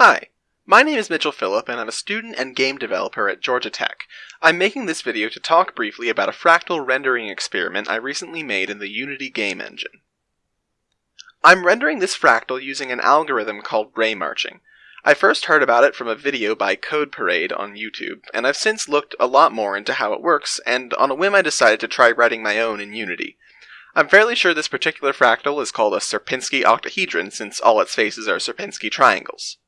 Hi, my name is Mitchell Phillip and I'm a student and game developer at Georgia Tech. I'm making this video to talk briefly about a fractal rendering experiment I recently made in the Unity game engine. I'm rendering this fractal using an algorithm called ray marching. I first heard about it from a video by Code Parade on YouTube, and I've since looked a lot more into how it works, and on a whim I decided to try writing my own in Unity. I'm fairly sure this particular fractal is called a Sierpinski octahedron since all its faces are Sierpinski triangles.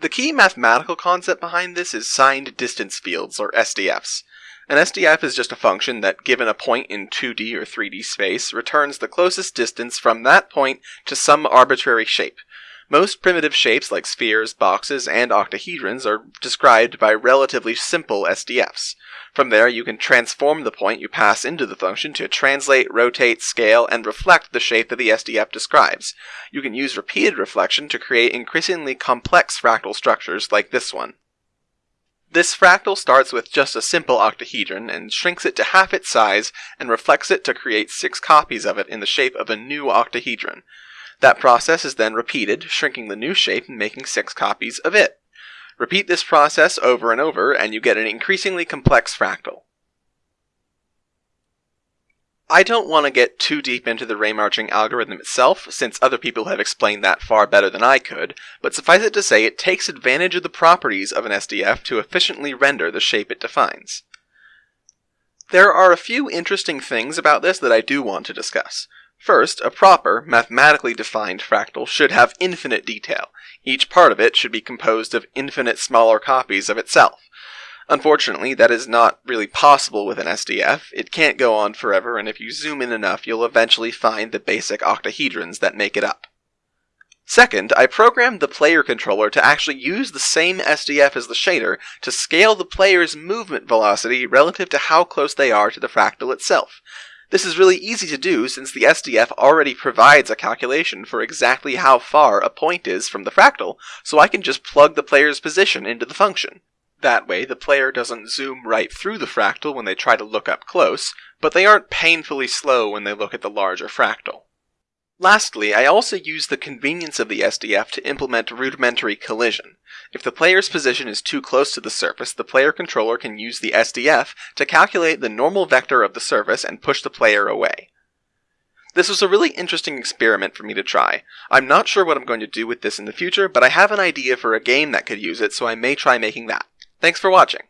The key mathematical concept behind this is signed distance fields, or SDFs. An SDF is just a function that, given a point in 2D or 3D space, returns the closest distance from that point to some arbitrary shape. Most primitive shapes like spheres, boxes, and octahedrons are described by relatively simple SDFs. From there, you can transform the point you pass into the function to translate, rotate, scale, and reflect the shape that the SDF describes. You can use repeated reflection to create increasingly complex fractal structures like this one. This fractal starts with just a simple octahedron and shrinks it to half its size and reflects it to create six copies of it in the shape of a new octahedron. That process is then repeated, shrinking the new shape and making six copies of it. Repeat this process over and over, and you get an increasingly complex fractal. I don't want to get too deep into the ray marching algorithm itself, since other people have explained that far better than I could, but suffice it to say it takes advantage of the properties of an SDF to efficiently render the shape it defines. There are a few interesting things about this that I do want to discuss. First, a proper, mathematically defined fractal should have infinite detail. Each part of it should be composed of infinite smaller copies of itself. Unfortunately, that is not really possible with an SDF. It can't go on forever, and if you zoom in enough, you'll eventually find the basic octahedrons that make it up. Second, I programmed the player controller to actually use the same SDF as the shader to scale the player's movement velocity relative to how close they are to the fractal itself. This is really easy to do since the SDF already provides a calculation for exactly how far a point is from the fractal, so I can just plug the player's position into the function. That way, the player doesn't zoom right through the fractal when they try to look up close, but they aren't painfully slow when they look at the larger fractal. Lastly, I also use the convenience of the SDF to implement rudimentary collision. If the player's position is too close to the surface, the player controller can use the SDF to calculate the normal vector of the surface and push the player away. This was a really interesting experiment for me to try. I'm not sure what I'm going to do with this in the future, but I have an idea for a game that could use it, so I may try making that. Thanks for watching.